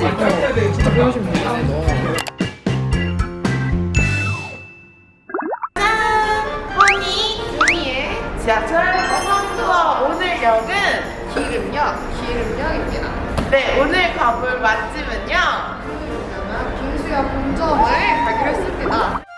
그치? 진짜 배우시면 되겠다 허니 준이의 지하철 모험투어 오늘 역은 기름역 기름역입니다 네 오늘 가볼 맛집은요? 빙수야 본점을 가기로 했습니다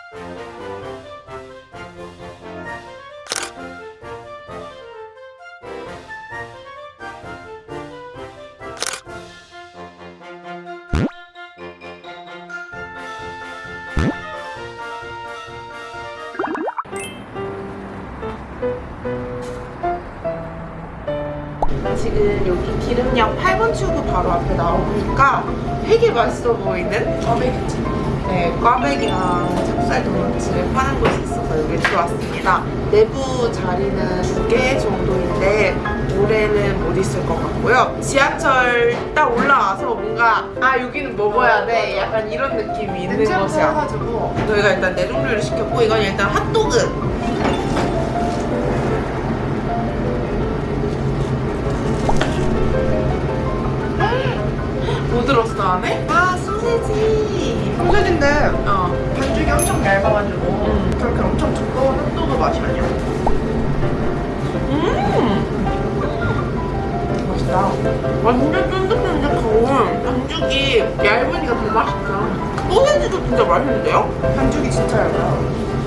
기 기름역 8번 출구 바로 앞에 나오니까 되게 맛있어 보이는 꽈배기찜 네, 꽈배기랑 찹쌀 도넛을 파는 곳이 있어서 여기 들어왔습니다. 내부 자리는 두 개 정도인데 올해는 못 있을 것 같고요. 지하철 딱 올라와서 뭔가 아 여기는 먹어야 돼 약간 이런 느낌이 있는 곳이야. 저희가 일단 네 종류를 시켰고 이건 일단 핫도그 뭐 들었어 안에? 아 소세지 소세지인데 어 반죽이 엄청 얇아가지고 음. 그렇게 엄청 두꺼운 핫도그 맛이 아니야 음! 맛있다. 완전 쫀득쫀득하고 반죽이 얇으니까 더 맛있다. 소세지도 진짜 맛있는데요? 반죽이 진짜 얇아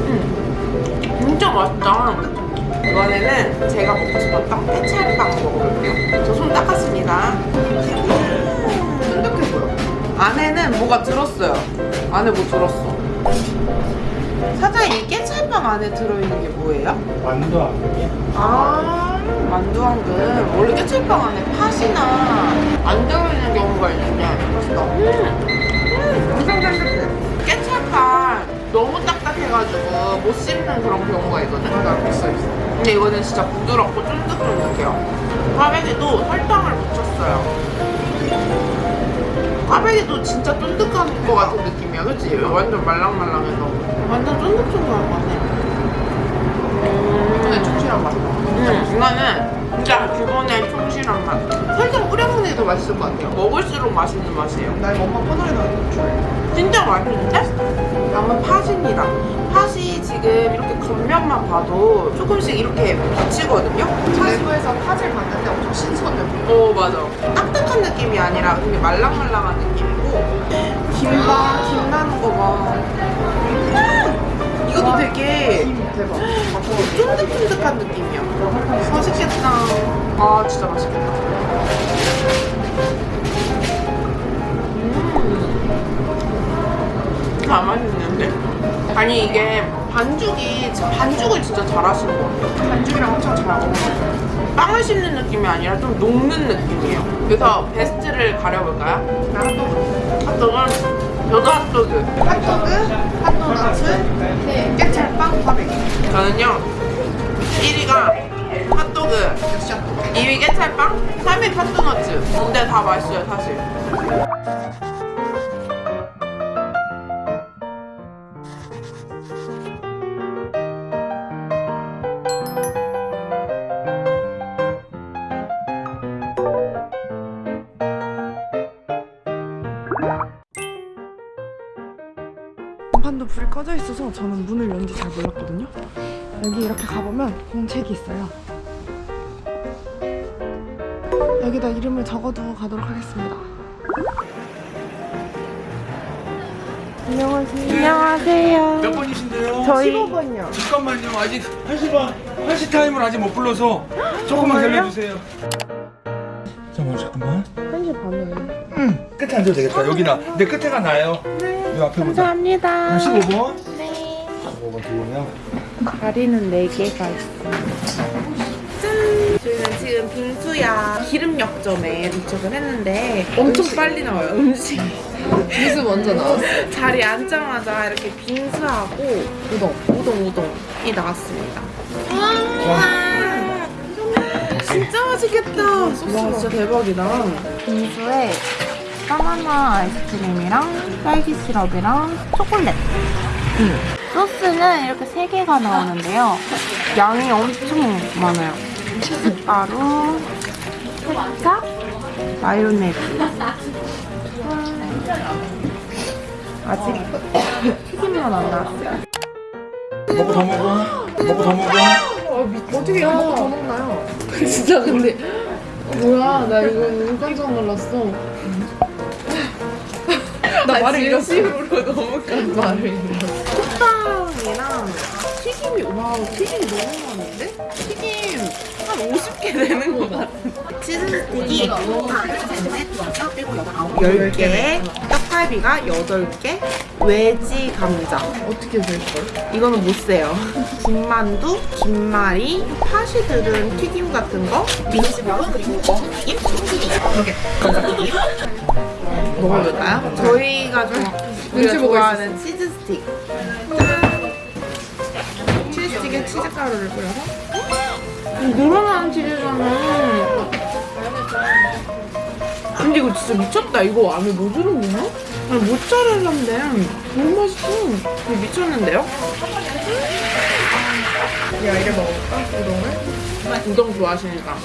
음. 진짜 맛있다. 이번에는 제가 먹고 싶었던 깨찰빵 먹어볼게요. 저 손 닦았습니다. 음. 안에는 뭐가 들었어요. 안에 뭐 들었어. 사장님 이 깨찰빵 안에 들어있는 게 뭐예요? 완도 안경이야? 아 만두왕금 원래 깨찰빵 안에 팥이나 안 들어있는 경우가 있는데 맛있다 음, 엄청 쫀득해 깨찰빵 너무 딱딱해가지고 못 씹는 그런 경우가 있거든 맞아 있어 있어 근데 이거는 진짜 부드럽고 쫀득쫀득해요 꽈배기도 설탕을 묻혔어요 꽈배기도 진짜 쫀득한 것 같은 느낌이야 그치? 완전 말랑말랑해서 완전 쫀득쫀득한 것 같네 이번에 충실한 맛 음, 이거는 진짜 기본의 충실한 맛. 설탕 뿌려 먹는 게 더 맛있을 것 같아요. 먹을수록 맛있는 맛이에요. 나 이거 엄마 거 좋아해 진짜 맛있는데? 다음은 팥입니다. 팥이 지금 이렇게 겉면만 봐도 조금씩 이렇게 비치거든요? 차수에서 팥을 봤는데 엄청 신선해 어, 맞아. 딱딱한 느낌이 아니라 되게 말랑말랑한 느낌이고 김봐, 김 나는 거 봐. 음! 이것도 되게 김 대박 쫀득쫀득한 느낌이야. 맛있겠다. 아, 진짜 맛있겠다. 음. 아, 맛있는데? 아니, 이게 반죽이, 반죽을 진짜 잘하시는 것 같아요. 반죽이랑 엄청 잘 어울려 빵을 씹는 느낌이 아니라 좀 녹는 느낌이에요. 그래서 베스트를 가려볼까요? 나 핫도그 핫도그? 저도 핫도그. 핫도그, 핫도너츠, 깨찰빵, 꽈배기 저는요, 1위가 핫도그, 역시 핫도그 2위 깨찰빵, 3위 팥도너츠. 근데 다 맛있어요, 사실. 간판도 불이 꺼져 있어서 저는 문을 연지 잘 몰랐거든요. 여기 이렇게 가보면 공책이 있어요. 여기다 이름을 적어두고 가도록 하겠습니다. 안녕하세요. 안녕하세요. 몇 번이신데요? 저희 15번이요 잠깐만요. 아직 80번, 80 타임을 아직 못 불러서 조금만 살려주세요. 잠깐만, 잠깐만. 1시 반에. 응, 끝에 앉아도 되겠다. 여기나. 내 끝에가 나요. 이 앞에 보자. 감사합니다. 15번. 네. 15번 들어오면. 다리는 4개가 있습니다. 짠! 저희는 지금 빙수야 기름역점에 도착을 했는데 엄청 빨리 나와요, 음식. 빙수 먼저 나왔어 자리에 앉자마자 이렇게 빙수하고 우동, 우동, 우동이 나왔습니다. 와, 진짜 맛있겠다. 와, 진짜 대박이다. 빙수에 바나나 아이스크림이랑 딸기 시럽이랑 초콜릿. 음. 소스는 이렇게 세 개가 나오는데요. 양이 엄청 많아요. 가루, 케찹, 마요네즈. 음, 아직 튀김만 안 나왔어요. 먹고 더 먹어. 먹고 더 먹어. 어떻게 이거 먹고 더 먹나요? 진짜 근데 뭐야 나 이거 너무 깜짝 놀랐어. 나 말을 잃었어. 진심으로 너무 깜 말을 잃었어. 식빵이랑 튀김이 와 튀김이 너무 많은데? 튀김 한 50개 되는 것 같아. 치즈 스틱이 10개. 떡갈비가 8개. 외지 감자. 어떻게 될걸? 이거는 못 세요. 김만두, 김말이, 팥이 들은 튀김 같은 거. 민수병 그리고 튀김, 이렇게. 감자튀김. 먹어볼까요? 저희가 좀 우리가 눈치 보고 좋아하는 치즈 스틱. 치즈 스틱에 치즈 가루를 뿌려서? 음, 늘어나는 치즈잖아 근데 이거 진짜 미쳤다 이거 안에 뭐 들어있나? 아니 모짜렐라인데 너무 맛있어 이거 미쳤는데요? 야 이래 먹을까? 우동을? 우동 좋아하시니까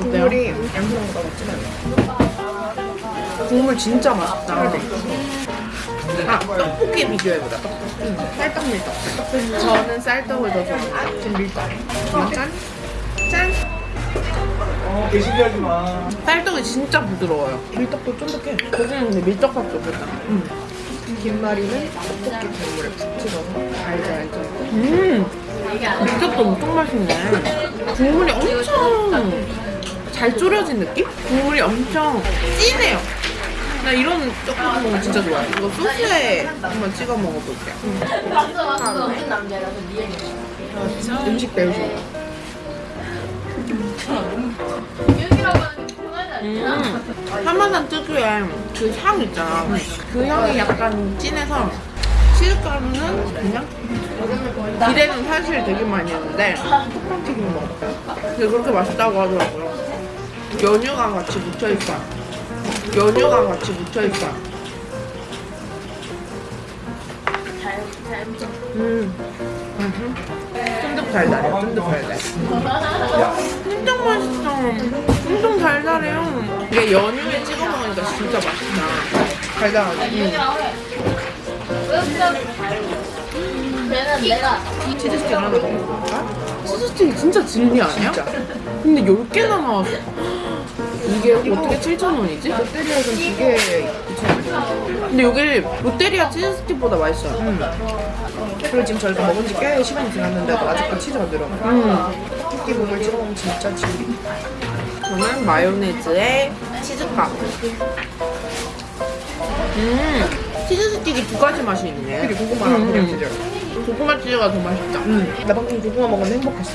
어때요? 국물이 양념보다 않아. 국물 진짜 맛있다 아 떡볶이 비교해보자 쌀떡 밀떡. 저는 쌀떡을 더 좋아해요 지금 밀떡. 짠! 짠! 어, 개신기하지 마. 쌀떡이 진짜 부드러워요 밀떡도 쫀득해. 거기는 근데 밀떡밖에 없었잖아 김말이는 떡볶이 국물에 푹 찍어서 알죠 알죠. 음 밀떡도 엄청 맛있네 국물이 엄청 잘 졸여진 느낌? 국물이 엄청 진해요 나 이런 떡볶이 먹으면 진짜 좋아해 이거 소스에 한번 찍어 먹어볼게요 음식 배우시고. 음, 하마산 특유의 그 향 있잖아. 그 향이 약간 진해서 치즈가루는 그냥 기대는 사실 되게 많이 했는데 튀김 먹어요. 근데 그렇게 맛있다고 하더라고요. 연유가 같이 묻혀있어. 연유가 같이 묻혀있어. 음. 음. 쫀득 달달해, 쫀득 달달. 진짜 맛있어. 엄청 달달해요. 이게 연유에 찍어 먹으니까 진짜 맛있다. 달달하네. 치즈 스틱 하나 먹어볼까? 치즈 스틱이 진짜 진리 아니야? 근데 10개나 나왔어. 이게 어떻게 7,000원이지? 롯데리아는 두 개. 근데 여기 롯데리아 치즈 스틱보다 맛있어요. 그리고 지금 저희가 먹은 지 꽤 시간이 지났는데도 아직도 치즈가 늘어나. 음. 토끼 찍어 먹으면 진짜 진리. 저는 마요네즈에 치즈가루. 음, 치즈 스틱이 두 가지 맛이 있네. 그리고 고구마랑 그냥 음. 치즈. 고구마 치즈가 더 맛있다. 나 방금 고구마 먹었는데 행복했어.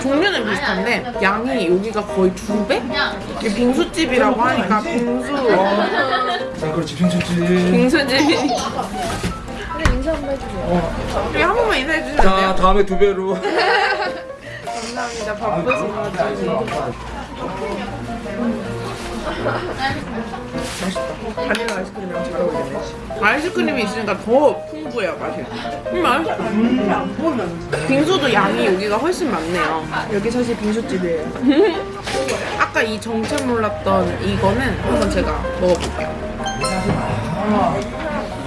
종류는 비슷한데 양이 여기가 거의 두 배? 이게 빙수집이라고 하니까 빙수 자, 그렇지, 빙수지. 빙수집. 그래 인사 한번 해주세요. 우리 한 번만 인사해 주시면 안 자, 돼요? 다음에 두 배로. 감사합니다. 바쁘신 것 같아요. 맛있다. 바닐라 아이스크림이랑 잘 어울리네. 아이스크림이 있으니까 더 풍부해요 맛이. 음 맛있어. 빙수도 양이 여기가 훨씬 많네요. 여기 사실 빙수집이에요. 아까 이 정체 몰랐던 이거는 한번 제가 먹어볼게요.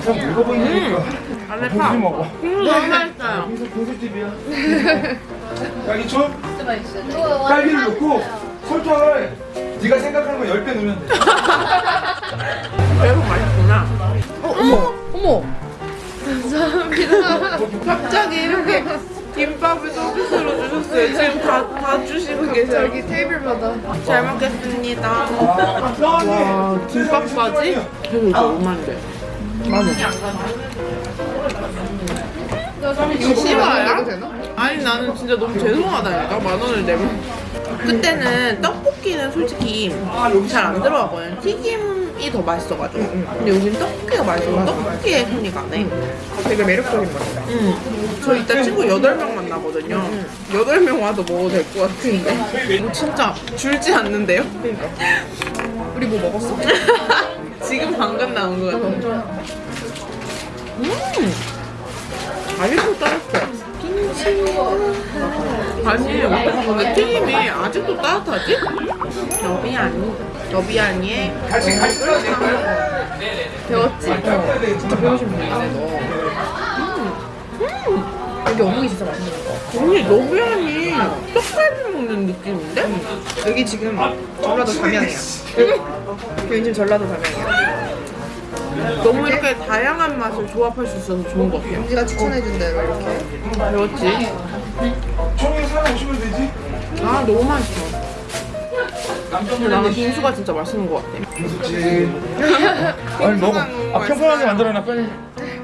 참 먹어보니까. 안에 파. 빙수 먹어. 빙수 너무 맛있어요. 빙수 빙수집이야. 딸기초? 딸기를 넣고 설탕을 네가 생각하는 거 10배 넣으면 돼. 그래서 맛있구나. 어, 어머, 어머. 감사합니다. 갑자기 이렇게 김밥을 서비스로 주셨어요. 지금 다, 다 주시고 계세요. 여기 테이블마다. 잘 먹겠습니다. 와, 와, 김밥까지? 그래도 이거 얼마인데? 만 원. 이거 되나? 아니 나는 진짜 너무 죄송하다니까 만 원을 내면 그때는 떡볶이는 솔직히 잘 안 들어가거든 튀김이 더 맛있어가지고. 근데 여긴 떡볶이가 맛있어서 떡볶이에 손이 가네. 되게 매력적인 맛이다. 응. 저 이따 친구 8명 만나거든요. 8명 와도 먹어도 될 것 같은데. 이거 진짜 줄지 않는데요? 그러니까. 우리 뭐 먹었어? 지금 방금 나온 거 같아 음! 아직도 따뜻해 아니 근데 튀김이 아직도 따뜻하지? 여비 아니 너비아니의 같이 같이 써도 될까요? 배웠지? 진짜 배우신 분이네 너. 여기 어묵이 진짜 맛있는 거. 언니 너비아니 떡갈비 먹는 느낌인데? 여기 지금 전라도 담양이야. 여기 지금 전라도 담양이야. 너무 이렇게 다양한 맛을 조합할 수 있어서 좋은 것 같아요 엄지가 추천해준 대로 이렇게. 배웠지? 총회 사람 오시면 되지. 아 너무 맛있어 나는 빙수가 진짜 맛있는 것 같아 빙수집. 아니 먹어. 아 평평하게 만들어놔 빨리.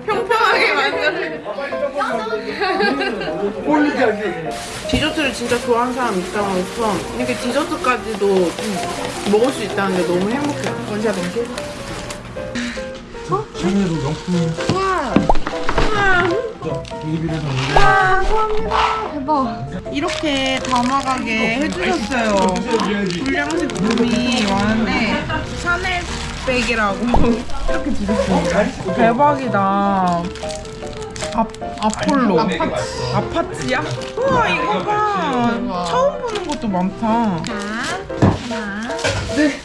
평평하게 만드는 꼴리게 디저트를 진짜 좋아하는 사람 입장으로서 이렇게 디저트까지도 먹을 수 있다는 게 너무 행복해요 원샷 원 샷. 샤넬로 명품. 우와. 비비를 이렇게 담아가게 해주셨어요. 불량식품이 많은데 샤넬 백이라고 이렇게 주셨어요. 대박이다. 아, 아폴로. 아파치 야? 우와 이거 봐. 처음 보는 것도 많다. 네 종류가 저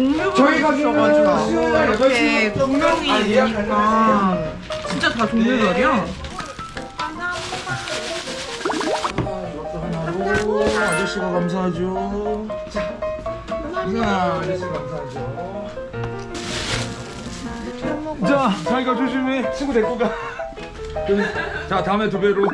희 가게는 있어가지고 수요일 이렇게 8시 부터 구명이 아, 예약하는 있으니까 진짜 다 종류별이야 아저씨가 감사하죠. 자, 자 아저씨가 감사하죠. 자, 자기가 조심히 친구 데리고 가. 자, 다음에 두 배로.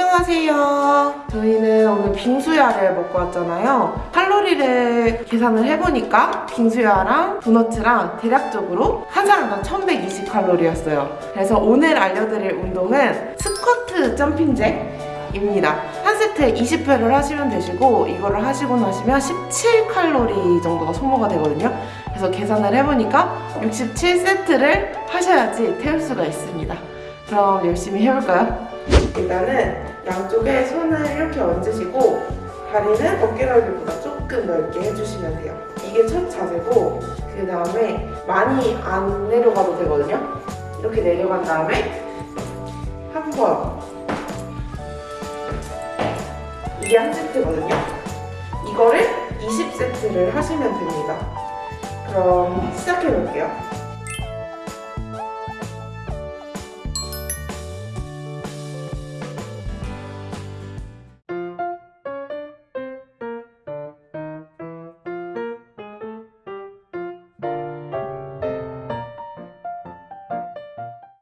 안녕하세요. 저희는 오늘 빙수야를 먹고 왔잖아요. 칼로리를 계산을 해보니까 빙수야랑 도너츠랑 대략적으로 한 사람당 1120칼로리였어요. 그래서 오늘 알려드릴 운동은 스쿼트 점핑잭입니다. 한 세트에 20회를 하시면 되시고 이거를 하시고 나시면 17칼로리 정도가 소모가 되거든요. 그래서 계산을 해보니까 67세트를 하셔야지 태울 수가 있습니다. 그럼 열심히 해볼까요? 일단은 양쪽에 손을 이렇게 얹으시고 다리는 어깨 넓이보다 조금 넓게 해주시면 돼요. 이게 첫 자세고 그 다음에 많이 안 내려가도 되거든요. 이렇게 내려간 다음에 한 번 이게 한 세트거든요. 이거를 20세트를 하시면 됩니다. 그럼 시작해 볼게요.